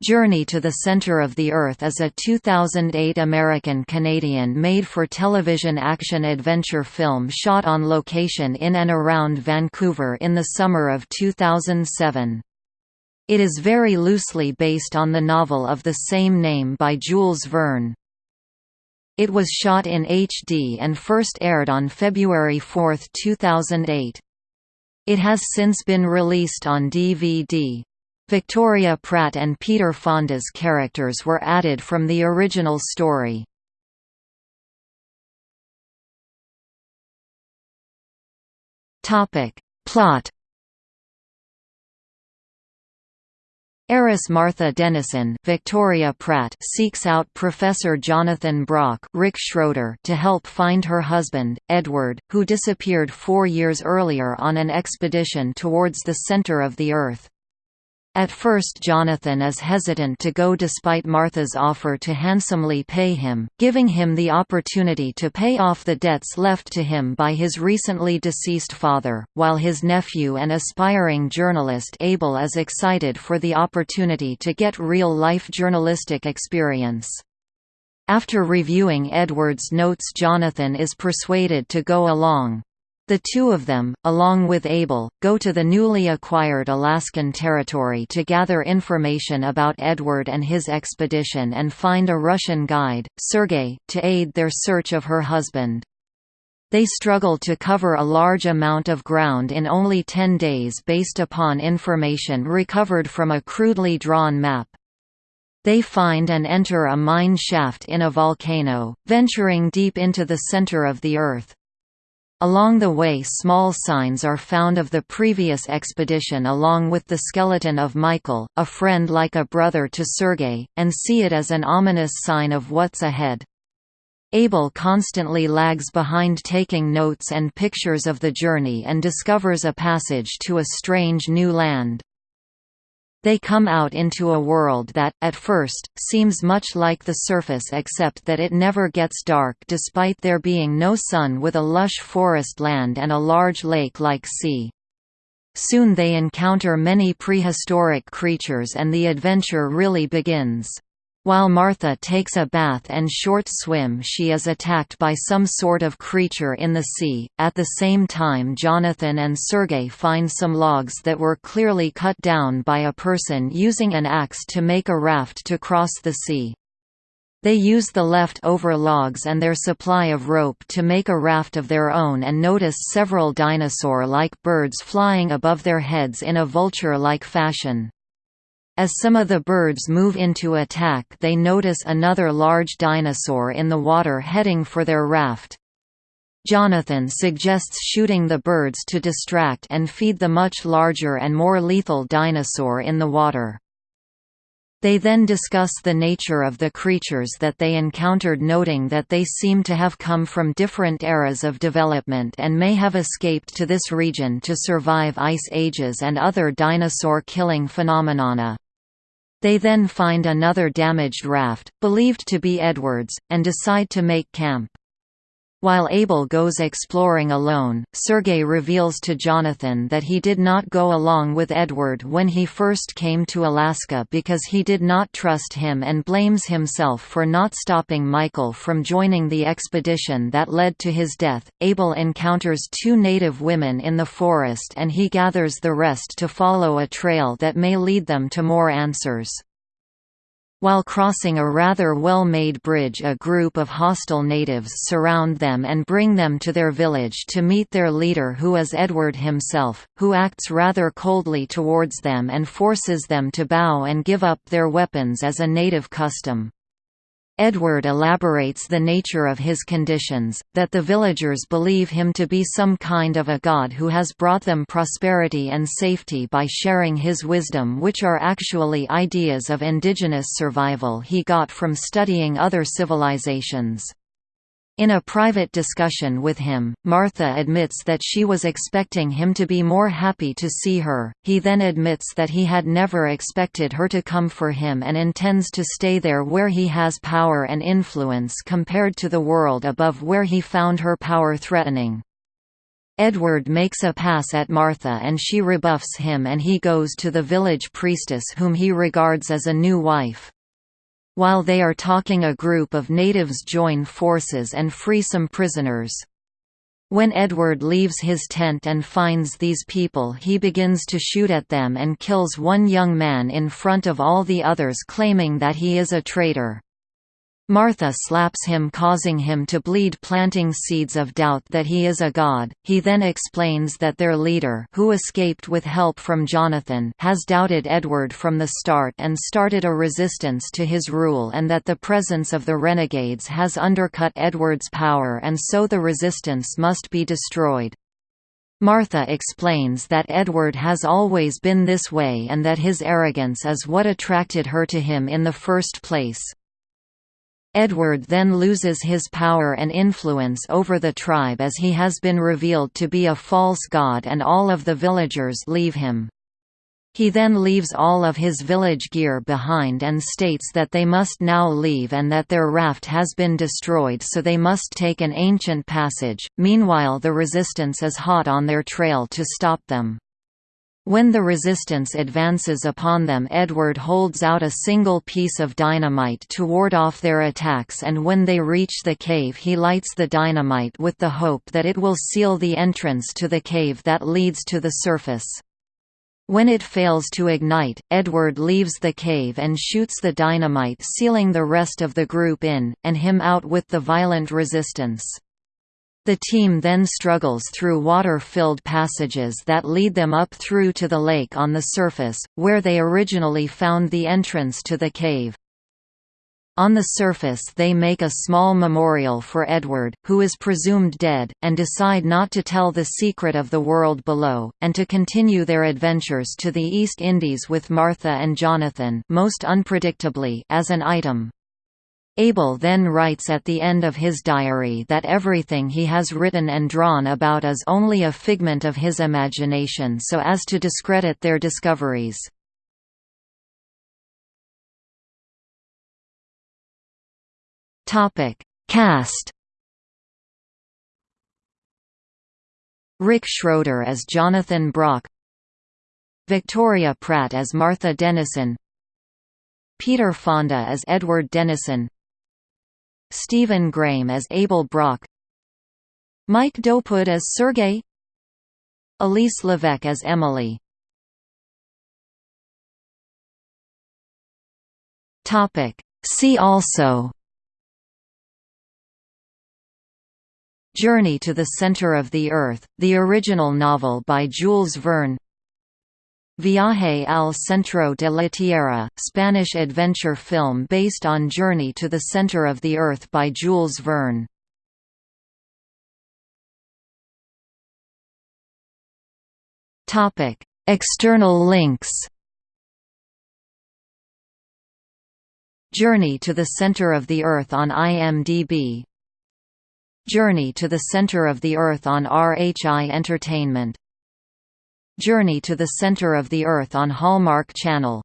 Journey to the Center of the Earth is a 2008 American-Canadian made-for-television action-adventure film shot on location in and around Vancouver in the summer of 2007. It is very loosely based on the novel of the same name by Jules Verne. It was shot in HD and first aired on February 4, 2008. It has since been released on DVD. Victoria Pratt and Peter Fonda's characters were added from the original story. Plot Heiress Martha Dennison Victoria Pratt seeks out Professor Jonathan Brock Rick Schroder to help find her husband, Edward, who disappeared four years earlier on an expedition towards the center of the Earth. At first Jonathan is hesitant to go despite Martha's offer to handsomely pay him, giving him the opportunity to pay off the debts left to him by his recently deceased father, while his nephew and aspiring journalist Abel is excited for the opportunity to get real-life journalistic experience. After reviewing Edward's notes Jonathan is persuaded to go along. The two of them, along with Abel, go to the newly acquired Alaskan territory to gather information about Edward and his expedition and find a Russian guide, Sergei, to aid their search of her husband. They struggle to cover a large amount of ground in only 10 days based upon information recovered from a crudely drawn map. They find and enter a mine shaft in a volcano, venturing deep into the center of the Earth. Along the way small signs are found of the previous expedition along with the skeleton of Michael, a friend like a brother to Sergei, and see it as an ominous sign of what's ahead. Abel constantly lags behind taking notes and pictures of the journey and discovers a passage to a strange new land. They come out into a world that, at first, seems much like the surface except that it never gets dark despite there being no sun with a lush forest land and a large lake-like sea. Soon they encounter many prehistoric creatures and the adventure really begins. While Martha takes a bath and short swim she is attacked by some sort of creature in the sea. At the same time Jonathan and Sergei find some logs that were clearly cut down by a person using an axe to make a raft to cross the sea. They use the left-over logs and their supply of rope to make a raft of their own and notice several dinosaur-like birds flying above their heads in a vulture-like fashion. As some of the birds move into attack they notice another large dinosaur in the water heading for their raft. Jonathan suggests shooting the birds to distract and feed the much larger and more lethal dinosaur in the water. They then discuss the nature of the creatures that they encountered noting that they seem to have come from different eras of development and may have escaped to this region to survive ice ages and other dinosaur-killing phenomena. They then find another damaged raft, believed to be Edward's, and decide to make camp. While Abel goes exploring alone, Sergei reveals to Jonathan that he did not go along with Edward when he first came to Alaska because he did not trust him and blames himself for not stopping Michael from joining the expedition that led to his death. Abel encounters two native women in the forest and he gathers the rest to follow a trail that may lead them to more answers. While crossing a rather well-made bridge a group of hostile natives surround them and bring them to their village to meet their leader who is Edward himself, who acts rather coldly towards them and forces them to bow and give up their weapons as a native custom. Edward elaborates the nature of his conditions, that the villagers believe him to be some kind of a god who has brought them prosperity and safety by sharing his wisdom which are actually ideas of indigenous survival he got from studying other civilizations. In a private discussion with him, Martha admits that she was expecting him to be more happy to see her, he then admits that he had never expected her to come for him and intends to stay there where he has power and influence compared to the world above where he found her power threatening. Edward makes a pass at Martha and she rebuffs him and he goes to the village priestess whom he regards as a new wife. While they are talking a group of natives join forces and free some prisoners. When Edward leaves his tent and finds these people he begins to shoot at them and kills one young man in front of all the others claiming that he is a traitor. Martha slaps him causing him to bleed planting seeds of doubt that he is a god. He then explains that their leader who escaped with help from Jonathan has doubted Edward from the start and started a resistance to his rule and that the presence of the renegades has undercut Edward's power and so the resistance must be destroyed. Martha explains that Edward has always been this way and that his arrogance is what attracted her to him in the first place. Edward then loses his power and influence over the tribe as he has been revealed to be a false god and all of the villagers leave him. He then leaves all of his village gear behind and states that they must now leave and that their raft has been destroyed so they must take an ancient passage. Meanwhile, the resistance is hot on their trail to stop them. When the resistance advances upon them Edward holds out a single piece of dynamite to ward off their attacks and when they reach the cave he lights the dynamite with the hope that it will seal the entrance to the cave that leads to the surface. When it fails to ignite, Edward leaves the cave and shoots the dynamite sealing the rest of the group in, and him out with the violent resistance. The team then struggles through water-filled passages that lead them up through to the lake on the surface, where they originally found the entrance to the cave. On the surface they make a small memorial for Edward, who is presumed dead, and decide not to tell the secret of the world below, and to continue their adventures to the East Indies with Martha and Jonathan most unpredictably as an item. Abel then writes at the end of his diary that everything he has written and drawn about is only a figment of his imagination so as to discredit their discoveries. Cast. Rick Schroder as Jonathan Brock. Victoria Pratt as Martha Dennison. Peter Fonda as Edward Dennison Stephen Graham as Abel Brock Mike Dopud as Sergey Elise Levesque as Emily. See also Journey to the Center of the Earth, the original novel by Jules Verne Viaje al centro de la Tierra, Spanish adventure film based on Journey to the Center of the Earth by Jules Verne. External links. Journey to the Center of the Earth on IMDb Journey to the Center of the Earth on RHI Entertainment Journey to the Center of the Earth on Hallmark Channel